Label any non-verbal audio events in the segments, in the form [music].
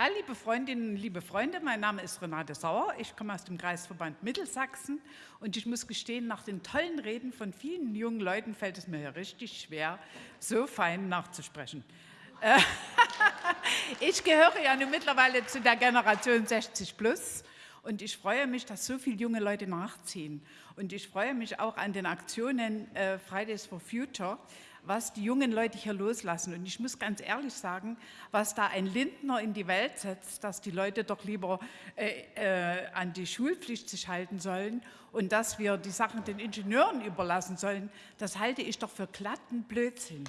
Ja, liebe Freundinnen, liebe Freunde, mein Name ist Renate Sauer. Ich komme aus dem Kreisverband Mittelsachsen und ich muss gestehen, nach den tollen Reden von vielen jungen Leuten fällt es mir ja richtig schwer, so fein nachzusprechen. Äh, [laughs] ich gehöre ja nun mittlerweile zu der Generation 60 plus und ich freue mich, dass so viele junge Leute nachziehen. Und ich freue mich auch an den Aktionen äh, Fridays for Future, was die jungen Leute hier loslassen. Und ich muss ganz ehrlich sagen, was da ein Lindner in die Welt setzt, dass die Leute doch lieber äh, äh, an die Schulpflicht sich halten sollen und dass wir die Sachen den Ingenieuren überlassen sollen, das halte ich doch für glatten Blödsinn.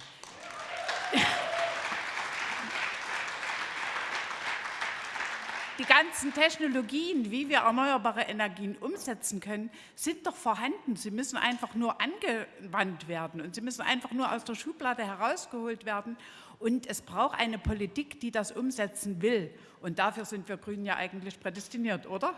Die ganzen Technologien, wie wir erneuerbare Energien umsetzen können, sind doch vorhanden. Sie müssen einfach nur angewandt werden und sie müssen einfach nur aus der Schublade herausgeholt werden. Und es braucht eine Politik, die das umsetzen will. Und dafür sind wir Grünen ja eigentlich prädestiniert, oder?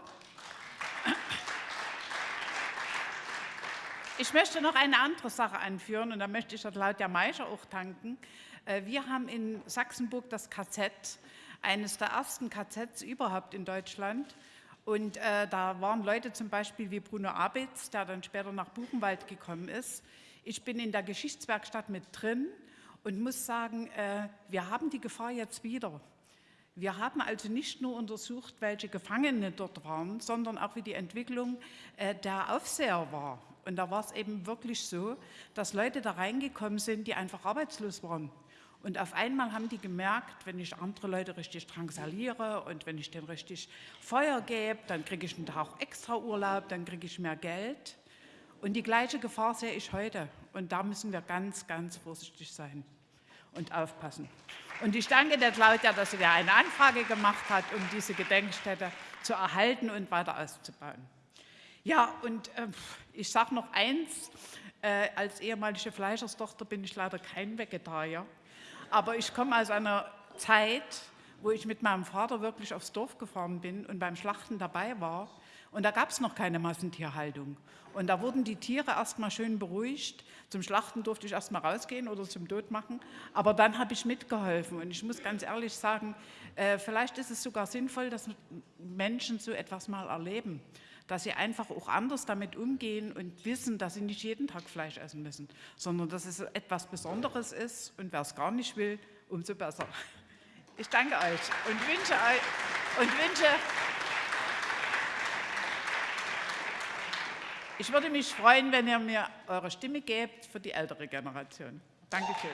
Ich möchte noch eine andere Sache anführen und da möchte ich Claudia Meischer auch danken. Äh, wir haben in Sachsenburg das KZ eines der ersten KZs überhaupt in Deutschland. Und äh, da waren Leute zum Beispiel wie Bruno Abitz, der dann später nach Buchenwald gekommen ist. Ich bin in der Geschichtswerkstatt mit drin und muss sagen, äh, wir haben die Gefahr jetzt wieder. Wir haben also nicht nur untersucht, welche Gefangene dort waren, sondern auch wie die Entwicklung äh, der Aufseher war. Und da war es eben wirklich so, dass Leute da reingekommen sind, die einfach arbeitslos waren. Und auf einmal haben die gemerkt, wenn ich andere Leute richtig drangsaliere und wenn ich denen richtig Feuer gebe, dann kriege ich einen Tag extra Urlaub, dann kriege ich mehr Geld. Und die gleiche Gefahr sehe ich heute. Und da müssen wir ganz, ganz vorsichtig sein und aufpassen. Und ich danke der Claudia, dass sie da eine Anfrage gemacht hat, um diese Gedenkstätte zu erhalten und weiter auszubauen. Ja, und äh, ich sage noch eins, äh, als ehemalige Fleischerstochter bin ich leider kein Vegetarier. Aber ich komme aus einer Zeit, wo ich mit meinem Vater wirklich aufs Dorf gefahren bin und beim Schlachten dabei war. Und da gab es noch keine Massentierhaltung. Und da wurden die Tiere erstmal schön beruhigt. Zum Schlachten durfte ich erstmal rausgehen oder zum Tod machen. Aber dann habe ich mitgeholfen. Und ich muss ganz ehrlich sagen, äh, vielleicht ist es sogar sinnvoll, dass Menschen so etwas mal erleben dass sie einfach auch anders damit umgehen und wissen, dass sie nicht jeden Tag Fleisch essen müssen, sondern dass es etwas Besonderes ist und wer es gar nicht will, umso besser. Ich danke euch und wünsche, euch, und wünsche ich würde mich freuen, wenn ihr mir eure Stimme gebt für die ältere Generation. Dankeschön.